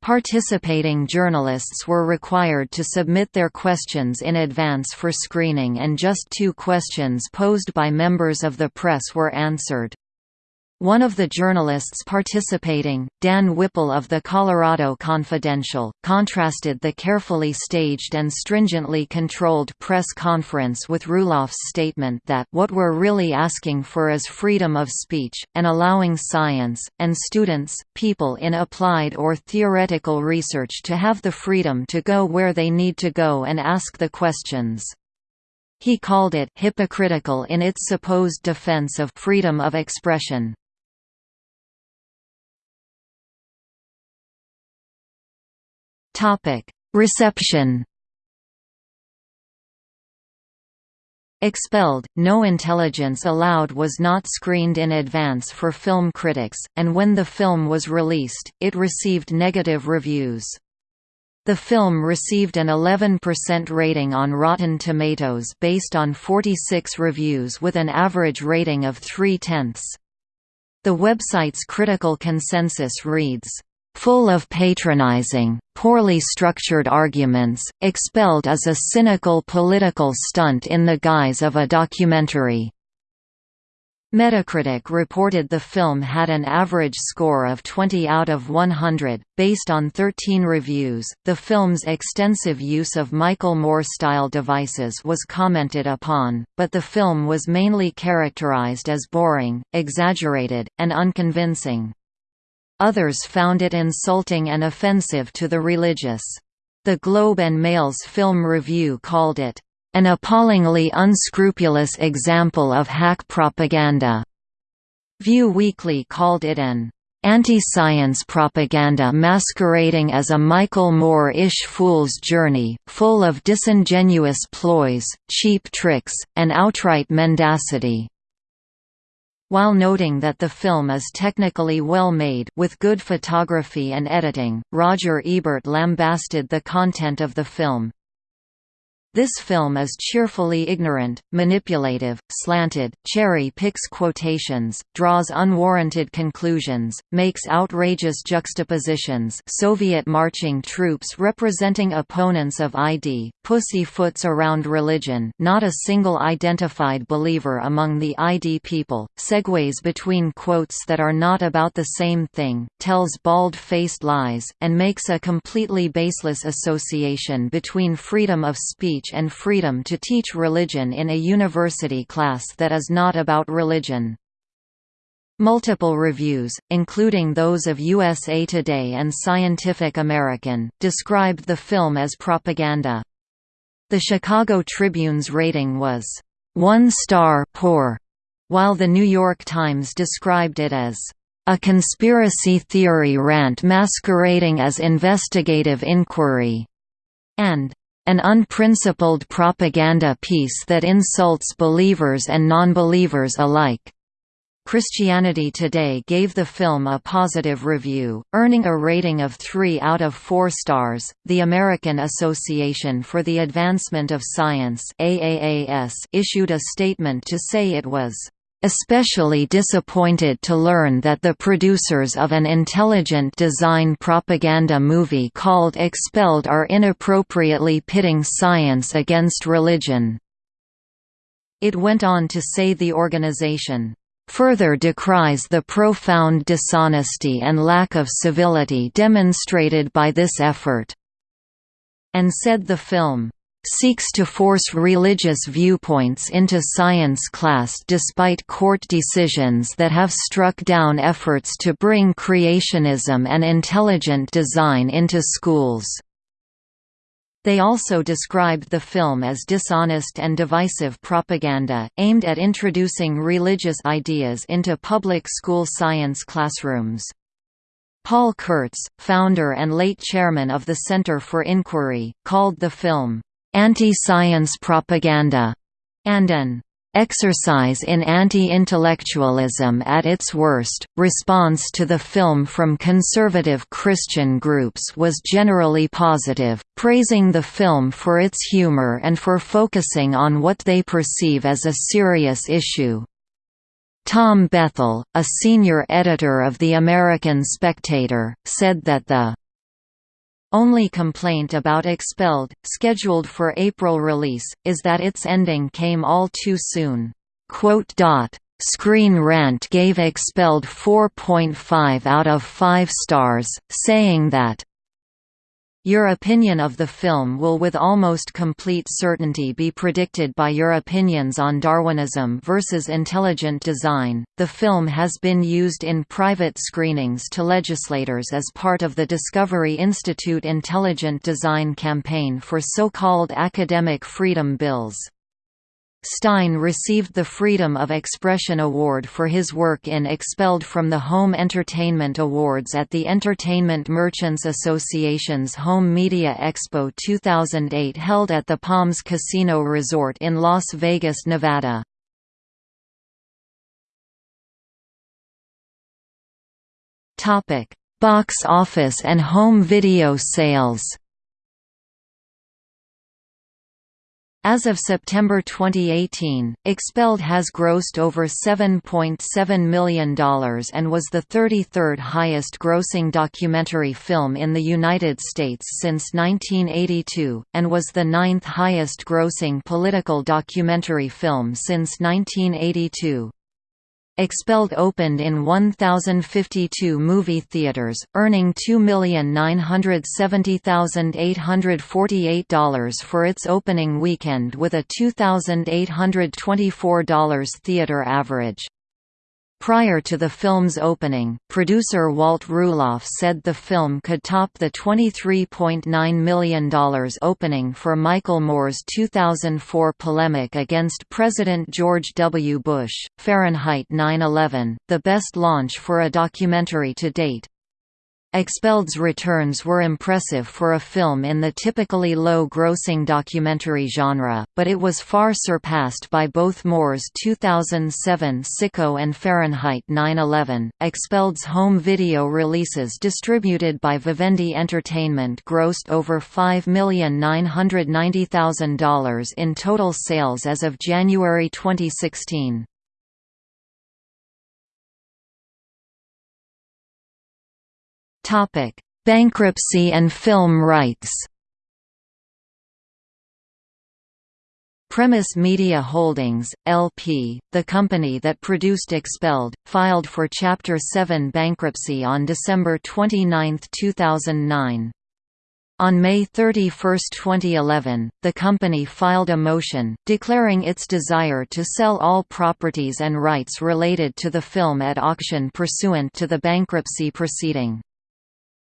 Speaker 1: Participating journalists were required to submit their questions in advance for screening and just two questions posed by members of the press were answered. One of the journalists participating, Dan Whipple of the Colorado Confidential, contrasted the carefully staged and stringently controlled press conference with Ruloff's statement that what we're really asking for is freedom of speech, and allowing science, and students, people in applied or theoretical research to have the freedom to go where they need to go and ask the questions. He called it hypocritical in its supposed defense of freedom of expression. Reception. Expelled, No Intelligence Allowed was not screened in advance for film critics, and when the film was released, it received negative reviews. The film received an 11% rating on Rotten Tomatoes based on 46 reviews with an average rating of 3 tenths. The website's critical consensus reads, full of patronizing, poorly structured arguments, expelled as a cynical political stunt in the guise of a documentary. Metacritic reported the film had an average score of 20 out of 100, based on 13 reviews. The film's extensive use of Michael Moore style devices was commented upon, but the film was mainly characterized as boring, exaggerated, and unconvincing. Others found it insulting and offensive to the religious. The Globe and Mail's film review called it, "...an appallingly unscrupulous example of hack propaganda." Vue Weekly called it an anti-science propaganda masquerading as a Michael Moore-ish fool's journey, full of disingenuous ploys, cheap tricks, and outright mendacity. While noting that the film is technically well made with good photography and editing, Roger Ebert lambasted the content of the film, this film is cheerfully ignorant, manipulative, slanted, cherry-picks quotations, draws unwarranted conclusions, makes outrageous juxtapositions Soviet marching troops representing opponents of ID, pussyfoots around religion not a single identified believer among the ID people, segues between quotes that are not about the same thing, tells bald-faced lies, and makes a completely baseless association between freedom of speech and freedom to teach religion in a university class that is not about religion. Multiple reviews, including those of USA Today and Scientific American, described the film as propaganda. The Chicago Tribune's rating was, "...one star poor", while the New York Times described it as, "...a conspiracy theory rant masquerading as investigative inquiry", and an unprincipled propaganda piece that insults believers and non-believers alike. Christianity Today gave the film a positive review, earning a rating of 3 out of 4 stars. The American Association for the Advancement of Science (AAAS) issued a statement to say it was especially disappointed to learn that the producers of an intelligent design propaganda movie called Expelled are inappropriately pitting science against religion." It went on to say the organization, "...further decries the profound dishonesty and lack of civility demonstrated by this effort," and said the film, seeks to force religious viewpoints into science class despite court decisions that have struck down efforts to bring creationism and intelligent design into schools. They also described the film as dishonest and divisive propaganda, aimed at introducing religious ideas into public school science classrooms. Paul Kurtz, founder and late chairman of the Center for Inquiry, called the film, "...anti-science propaganda", and an Exercise in Anti-Intellectualism at its worst, response to the film from conservative Christian groups was generally positive, praising the film for its humor and for focusing on what they perceive as a serious issue. Tom Bethell, a senior editor of The American Spectator, said that the only complaint about Expelled, scheduled for April release, is that its ending came all too soon. Screen Rant gave Expelled 4.5 out of 5 stars, saying that your opinion of the film will with almost complete certainty be predicted by your opinions on Darwinism versus intelligent design. The film has been used in private screenings to legislators as part of the Discovery Institute Intelligent Design campaign for so-called academic freedom bills. Stein received the Freedom of Expression Award for his work in Expelled from the Home Entertainment Awards at the Entertainment Merchants Association's Home Media Expo 2008 held at the Palms Casino Resort in Las Vegas, Nevada. Box office and home video sales As of September 2018, Expelled has grossed over $7.7 million and was the 33rd highest grossing documentary film in the United States since 1982, and was the ninth highest grossing political documentary film since 1982. Expelled opened in 1,052 movie theaters, earning $2,970,848 for its opening weekend with a $2,824 theater average. Prior to the film's opening, producer Walt Ruloff said the film could top the $23.9 million opening for Michael Moore's 2004 polemic against President George W. Bush, Fahrenheit 9/11, the best launch for a documentary to date. Expelled's returns were impressive for a film in the typically low-grossing documentary genre, but it was far surpassed by both Moore's 2007 Sicko and Fahrenheit 9/11. Expelled's home video releases distributed by Vivendi Entertainment grossed over $5,990,000 in total sales as of January 2016. Topic: Bankruptcy and film rights. Premise Media Holdings, LP, the company that produced Expelled, filed for Chapter 7 bankruptcy on December 29, 2009. On May 31, 2011, the company filed a motion, declaring its desire to sell all properties and rights related to the film at auction pursuant to the bankruptcy proceeding.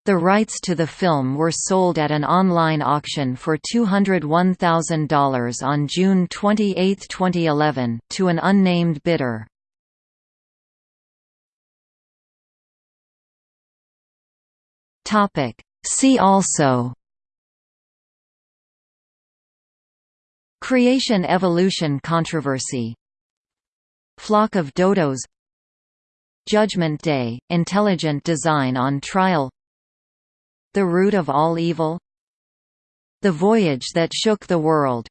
Speaker 1: The rights to the film were sold at an online auction for $201,000 on June 28, 2011, to an unnamed bidder. See also Creation-evolution controversy Flock of dodos Judgment Day – Intelligent design on trial the root of all evil? The Voyage That Shook the World